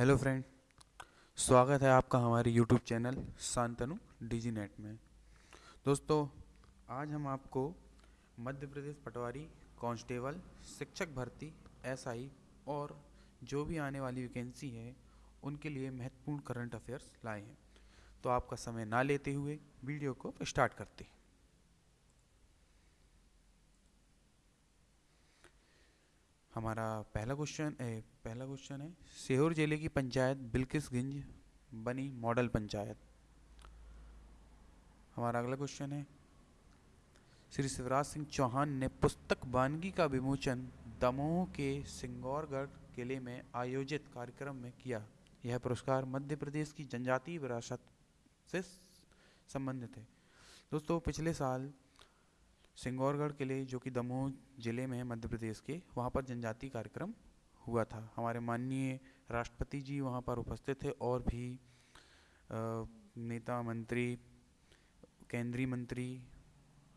Hello friend स्वागत है आपका हमारे YouTube channel Shantanu DG net में। दोस्तों, आज हम आपको मध्य प्रदेश पटवारी कांस्टेबल शिक्षक भर्ती एसआई और जो भी आने वाली वैकेंसी है, उनके लिए महत्वपूर्ण करंट अफेयर्स लाए हैं। तो आपका समय ना लेते हुए वीडियो को स्टार्ट करते हैं। हमारा पहला क्वेश्चन पहला क्वेश्चन है, सीहोर ज़िले की पंचायत बिल्किसगंज बनी मॉडल पंचायत। हमारा अगला क्वेश्चन है, श्री शिवराज सिंह चौहान ने पुस्तक वानगी का विमोचन दमोह के सिंगौरगढ़ किले में आयोजित कार्यक्रम में किया। यह पुरस्कार मध्य प्रदेश की जनजातीय विरासत से, संबंधित है। दोस्तों, पिछले साल सिंगौरगढ़ किले जो कि दमोह ज़िले में है मध्य प्रदेश के वहाँ पर जनजाति कार्यक्रम हुआ था। हमारे माननीय राष्ट्रपति जी वहाँ पर उपस्थित थे और भी आ, नेता मंत्री केंद्रीय मंत्री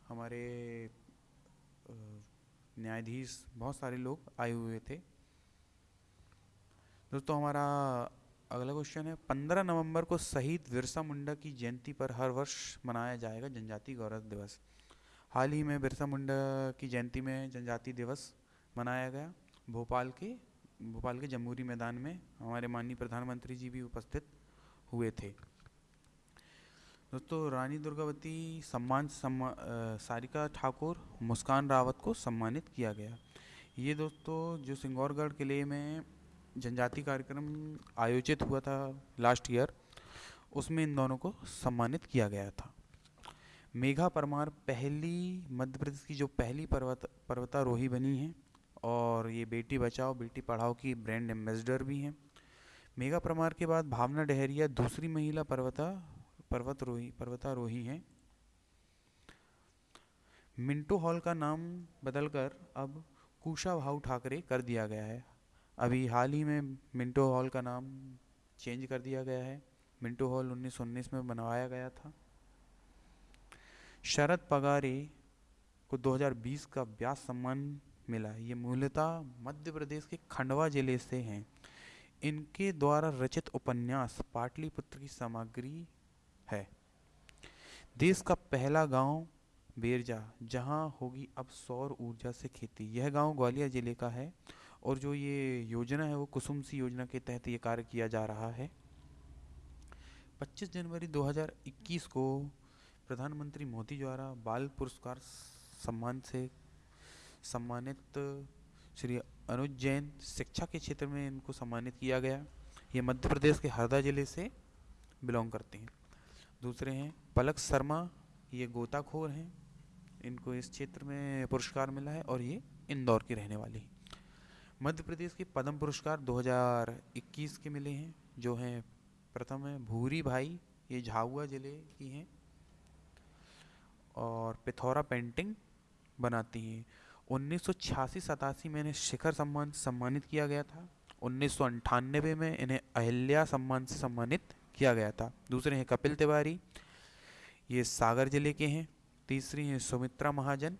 हमारे न्यायाधीश बहुत सारे लोग आए हुए थे। दोस्तों हमारा अगला क्वेश्चन है पंद्रह नवंबर को शहीद बिरसा मुंडा की जयंती पर हर वर्ष मनाया जाएगा जनजाति गौरव दिवस। हाल ही में बिरसा मुंडा की जयंती में जनजाति दिवस मनाया गया। भोपाल के भोपाल के जमहूरी मैदान में हमारे माननीय प्रधानमंत्री जी भी उपस्थित हुए थे। दोस्तों रानी दुर्गावती सम्मान सम्मा, सारिका ठाकुर मुस्कान रावत को सम्मानित किया गया। ये दोस्तों जो सिंगौरगढ़ किले में जनजाति कार्यक्रम आयोजित हुआ था लास्ट ईयर उसमें इन दोनों को सम्मानित किया गया था। मेघा परमार पहली, मध्य प्रदेश की जो पहली पर्वत, पर्वतारोही बनी है और ये बेटी बचाओ, बेटी पढ़ाओ की ब्रांड एम्बेसडर भी हैं। मेघा परमार के बाद भावना डहरिया दूसरी महिला पर्वता, पर्वतरोही, पर्वतारोही हैं। मिंटो हॉल का नाम बदलकर अब कुशा भाऊ ठाकरे कर दिया गया है। अभी हाल ही में मिंटो हॉल का नाम चेंज कर दिया गया है। मिंटो हॉल उन्नीस सौ उन्नीस में बनवाया गया था। शरद पगारे को 2020 का व्यास सम्मान मिला। ये मूलतः मध्य प्रदेश के खंडवा ज़िले से हैं। इनके द्वारा रचित उपन्यास पाटलिपुत्र की सामग्री है। देश का पहला गाँव बेरजा, जहाँ होगी अब सौर ऊर्जा से खेती। यह गाँव ग्वालियर ज़िले का है और जो ये योजना है, वो कुसुम सी योजना के तहत ये कार्य किया जा रहा है। 25 जनवरी 2021 को प्रधानमंत्री मोदी द्वारा बाल पुरस्कार सम्मान से सम्मानित श्री अनुज जैन शिक्षा के क्षेत्र में इनको सम्मानित किया गया। ये मध्य प्रदेश के हरदा ज़िले से बिलोंग करते हैं। दूसरे हैं पलक शर्मा, ये गोताखोर हैं। इनको इस क्षेत्र में पुरस्कार मिला है और ये इंदौर के रहने वाले हैं। मध्य प्रदेश के पद्म पुरस्कार 2021 के मिले हैं। जो हैं प्रथम है भूरी भाई, ये झाबुआ ज़िले की हैं। और पिथौरा पेंटिंग बनाती हैं। उन्नीस सौ छियासी सतासी में इन्हें शिखर सम्मान से सम्मानित किया गया था। उन्नीस सौ अंठानबे में इन्हें अहिल्या सम्मान से सम्मानित किया गया था। दूसरे हैं कपिल तिवारी। ये सागर ज़िले के हैं। तीसरी हैं सुमित्रा महाजन।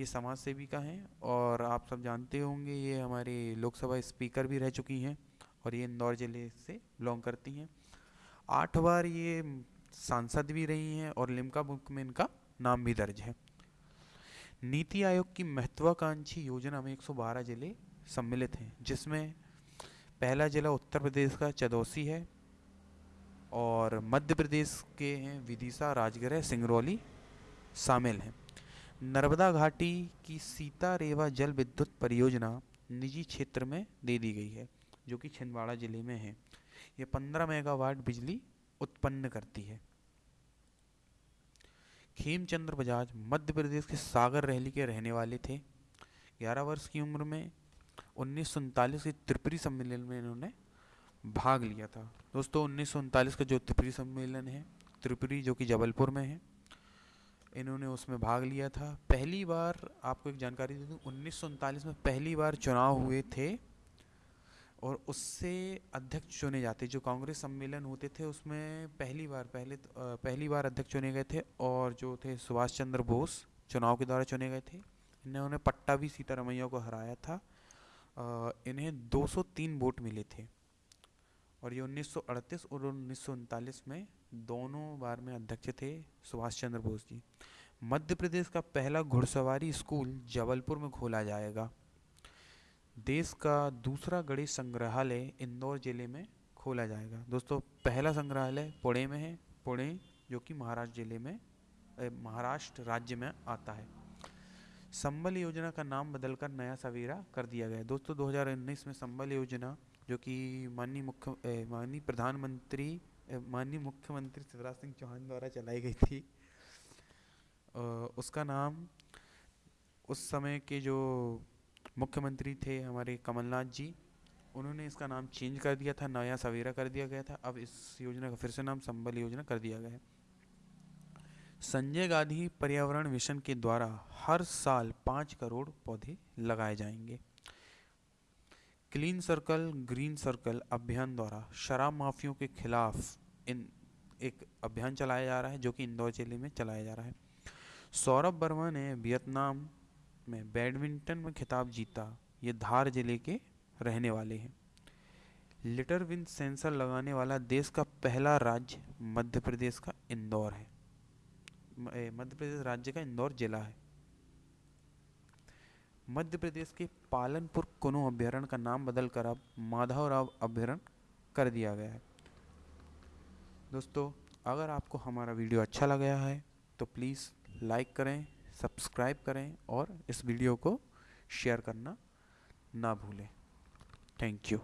ये समाज सेविका हैं और आप सब जानते होंगे ये हमारे लोकसभा स्पीकर भी रह चुकी हैं और ये इंदौर ज़िले से बिलोंग करती हैं। आठ बार ये सांसद भी रही हैं और लिमका बुक में इनका नाम भी दर्ज है। नीति आयोग की महत्वाकांक्षी योजना में 112 ज़िले सम्मिलित हैं, जिसमें पहला जिला उत्तर प्रदेश का चदौसी है और मध्य प्रदेश के हैं विदिशा राजगृह सिंगरौली शामिल हैं। नर्मदा घाटी की सीता रेवा जल विद्युत परियोजना निजी क्षेत्र में दे दी गई है, जो कि छिंदवाड़ा ज़िले में है। ये 15 मेगावाट बिजली उत्पन्न करती है। खेमचंद्र बजाज मध्य प्रदेश के सागर रैली के रहने वाले थे। ग्यारह वर्ष की उम्र में उन्नीस सौ उनतालीस के त्रिपुरी सम्मेलन में इन्होंने भाग लिया था। दोस्तों, उन्नीस सौ उनतालीस का जो त्रिपुरी सम्मेलन है, त्रिपुरी जो कि जबलपुर में है, इन्होंने उसमें भाग लिया था। पहली बार आपको एक जानकारी दे दूँ, उन्नीस सौ उनतालीस में पहली बार चुनाव हुए थे और उससे अध्यक्ष चुने जाते, जो कांग्रेस सम्मेलन होते थे, उसमें पहली बार, पहले पहली बार अध्यक्ष चुने गए थे और जो थे सुभाष चंद्र बोस, चुनाव के द्वारा चुने गए थे। इन्होंने पट्टा भी सीतारमैया को हराया था। इन्हें 203 वोट मिले थे। और ये 1938 और उन्नीस सौ उनतालीस में दोनों बार में अध्यक्ष थे सुभाष चंद्र बोस जी। मध्य प्रदेश का पहला घुड़सवारी स्कूल जबलपुर में खोला जाएगा। देश का दूसरा गणेश संग्रहालय इंदौर ज़िले में खोला जाएगा। दोस्तों, पहला संग्रहालय पुणे में है। पुणे जो कि महाराष्ट्र ज़िले में महाराष्ट्र राज्य में आता है। संबल योजना का नाम बदलकर नया सवेरा कर दिया गया दोस्तों 2019 में संबल योजना, जो कि माननीय मुख्य माननीय प्रधानमंत्री माननीय मुख्यमंत्री शिवराज सिंह चौहान द्वारा चलाई गई थी। उसका नाम, उस समय के जो मुख्यमंत्री थे हमारे कमलनाथ जी। उन्होंने इसका नाम चेंज कर दिया था, नया सवेरा कर दिया गया था। अब इस योजना का फिर से नाम संबल योजना कर दिया गया है। संजय गांधी पर्यावरण मिशन के द्वारा हर साल पाँच करोड़ पौधे लगाए जाएँगे। क्लीन सर्कल, ग्रीन सर्कल अभियान द्वारा शराब माफियों के खिलाफ इन एक अभियान चलाया जा रहा है, जो कि इंदौर ज़िले में चलाया जा रहा है। सौरभ वर्मा ने वियतनाम में बैडमिंटन में खिताब जीता, ये धार ज़िले के रहने वाले हैं। लिटर विन सेंसर लगाने वाला देश का पहला राज्य मध्य प्रदेश का इंदौर है। मध्य प्रदेश राज्य का इंदौर जिला है। मध्य प्रदेश के पालनपुर कुनो अभ्यारण्य का नाम बदलकर अब माधवराव अभ्यारण कर दिया गया है। दोस्तों, अगर आपको हमारा वीडियो अच्छा लगा है तो प्लीज़ लाइक करें सब्सक्राइब करें और इस वीडियो को शेयर करना ना भूलें। Thank you.